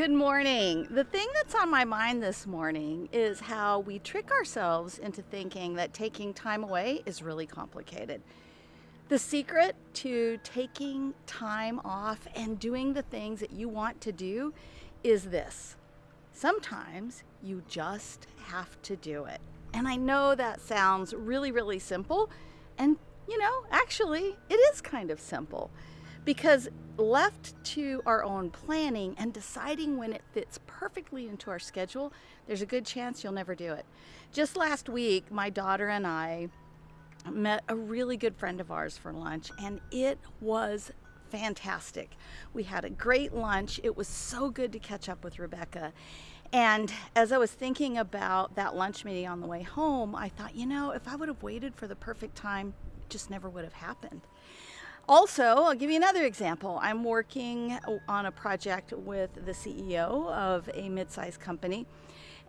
Good morning. The thing that's on my mind this morning is how we trick ourselves into thinking that taking time away is really complicated. The secret to taking time off and doing the things that you want to do is this. Sometimes you just have to do it. And I know that sounds really, really simple. And, you know, actually, it is kind of simple because left to our own planning and deciding when it fits perfectly into our schedule, there's a good chance you'll never do it. Just last week, my daughter and I met a really good friend of ours for lunch, and it was fantastic. We had a great lunch. It was so good to catch up with Rebecca. And as I was thinking about that lunch meeting on the way home, I thought, you know, if I would have waited for the perfect time, it just never would have happened. Also, I'll give you another example. I'm working on a project with the CEO of a mid-sized company,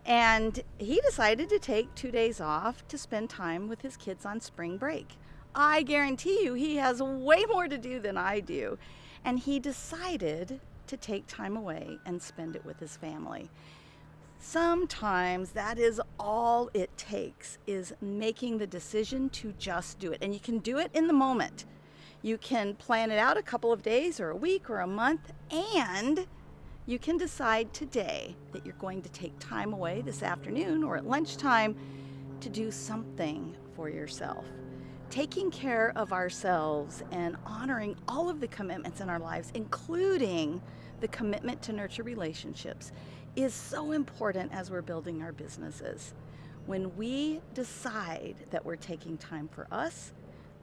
and he decided to take two days off to spend time with his kids on spring break. I guarantee you he has way more to do than I do. And he decided to take time away and spend it with his family. Sometimes that is all it takes is making the decision to just do it. And you can do it in the moment. You can plan it out a couple of days or a week or a month, and you can decide today that you're going to take time away this afternoon or at lunchtime to do something for yourself. Taking care of ourselves and honoring all of the commitments in our lives, including the commitment to nurture relationships, is so important as we're building our businesses. When we decide that we're taking time for us,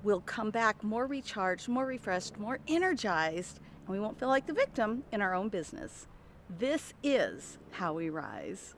we'll come back more recharged, more refreshed, more energized, and we won't feel like the victim in our own business. This is how we rise.